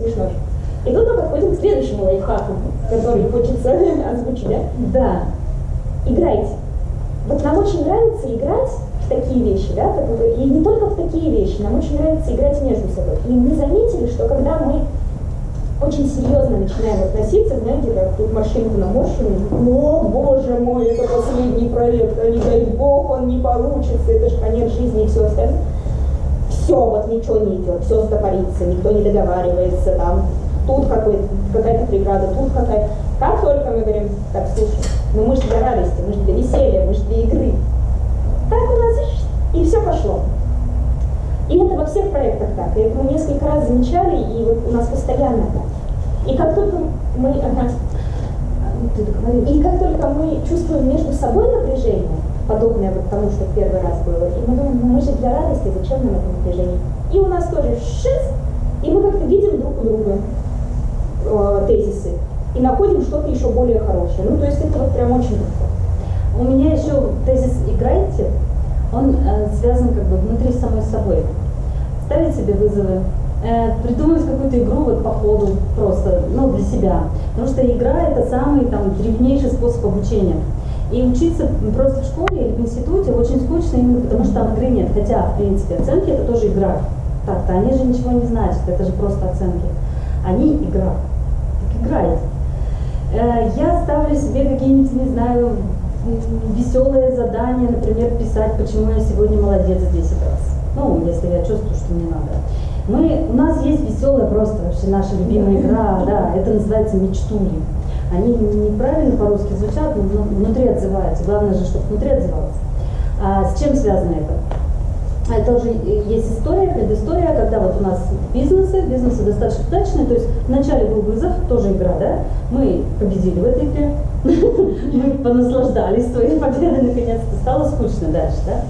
Смешно. И тут мы подходим к следующему лайфхаку, который хочется озвучить, да? Да. Играйте. Вот нам очень нравится играть в такие вещи, да, и не только в такие вещи, нам очень нравится играть между собой. И мы заметили, что когда мы очень серьезно начинаем относиться, знаете, как тут машинку наморщим, о, боже мой, это последний проект, а не дай бог, он не получится, это же конец жизни и все остальное. Все, вот ничего не идет, все стопорится, никто не договаривается, там, тут какая-то преграда, тут какая-то. Как только мы говорим, так, слушай, ну мы же для радости, мы же для веселья, мы же для игры. Так у нас и все пошло. И это во всех проектах так. И это мы несколько раз замечали, и вот у нас постоянно так. И как только мы, ага, договоришь. и как только мы чувствуем между собой напряжение, подобное вот тому, что первый раз было, и мы думаем, ну мы же для радости, зачем нам это напряжение? И у нас тоже шиз, и мы как-то видим друг у друга э, тезисы, и находим что-то еще более хорошее. Ну, то есть это вот прям очень легко. У меня еще тезис «играйте», он э, связан как бы внутри самой собой. Ставить себе вызовы, э, придумать какую-то игру вот по ходу просто, ну, для себя. Потому что игра – это самый там древнейший способ обучения. И учиться просто в школе или в институте очень скучно именно потому, что там игры нет. Хотя, в принципе, оценки – это тоже игра. Так-то они же ничего не значат, это же просто оценки. Они – игра. Так играйте. Э, Я ставлю себе какие-нибудь, не знаю, веселые задания, например, писать, почему я сегодня молодец 10 раз. Ну, если я чувствую, что мне надо. Мы, у нас есть веселая просто вообще наша любимая игра, да, это называется мечтули. Они неправильно по-русски звучат, но вну- внутри отзываются. Главное же, чтобы внутри отзывалось. А с чем связано это? Это уже есть история, предыстория, когда вот у нас бизнесы, бизнесы достаточно удачные, то есть вначале был вызов, тоже игра, да, мы победили в этой игре, мы понаслаждались своей победой, наконец-то стало скучно дальше, да,